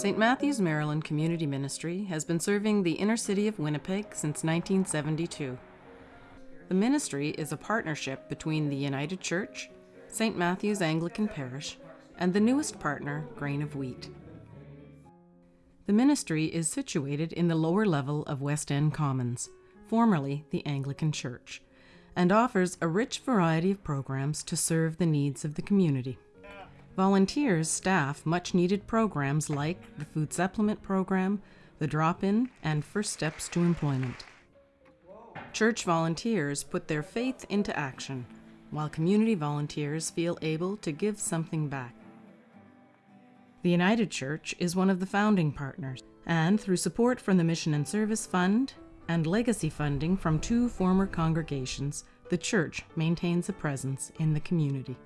St. Matthew's Maryland Community Ministry has been serving the inner city of Winnipeg since 1972. The ministry is a partnership between the United Church, St. Matthew's Anglican Parish, and the newest partner, Grain of Wheat. The ministry is situated in the lower level of West End Commons, formerly the Anglican Church, and offers a rich variety of programs to serve the needs of the community. Volunteers staff much needed programs like the Food Supplement Program, the Drop In, and First Steps to Employment. Church volunteers put their faith into action, while community volunteers feel able to give something back. The United Church is one of the founding partners, and through support from the Mission and Service Fund and legacy funding from two former congregations, the church maintains a presence in the community.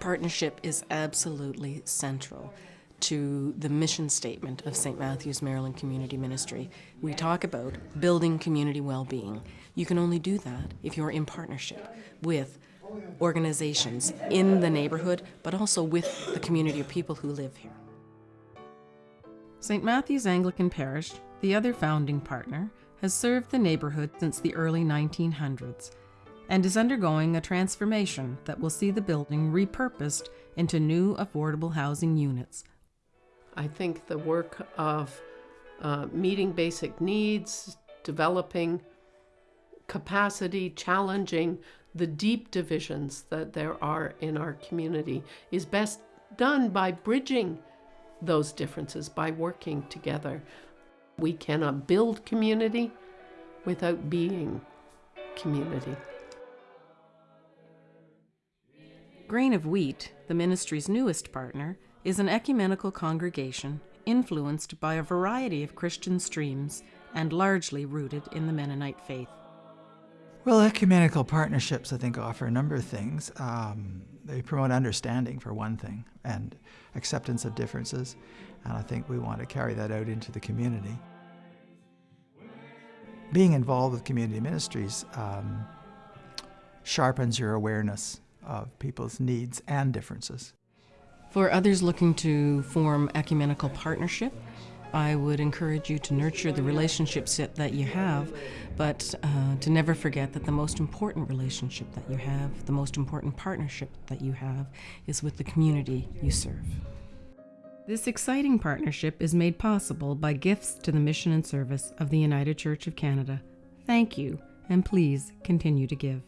Partnership is absolutely central to the mission statement of St. Matthew's Maryland Community Ministry. We talk about building community well-being. You can only do that if you're in partnership with organizations in the neighborhood, but also with the community of people who live here. St. Matthew's Anglican Parish, the other founding partner, has served the neighborhood since the early 1900s and is undergoing a transformation that will see the building repurposed into new affordable housing units. I think the work of uh, meeting basic needs, developing capacity, challenging the deep divisions that there are in our community is best done by bridging those differences, by working together. We cannot build community without being community. Grain of Wheat, the ministry's newest partner, is an ecumenical congregation influenced by a variety of Christian streams and largely rooted in the Mennonite faith. Well, ecumenical partnerships, I think, offer a number of things. Um, they promote understanding, for one thing, and acceptance of differences. And I think we want to carry that out into the community. Being involved with community ministries um, sharpens your awareness of people's needs and differences. For others looking to form ecumenical partnership, I would encourage you to nurture the relationships that you have, but uh, to never forget that the most important relationship that you have, the most important partnership that you have, is with the community you serve. This exciting partnership is made possible by gifts to the mission and service of the United Church of Canada. Thank you, and please continue to give.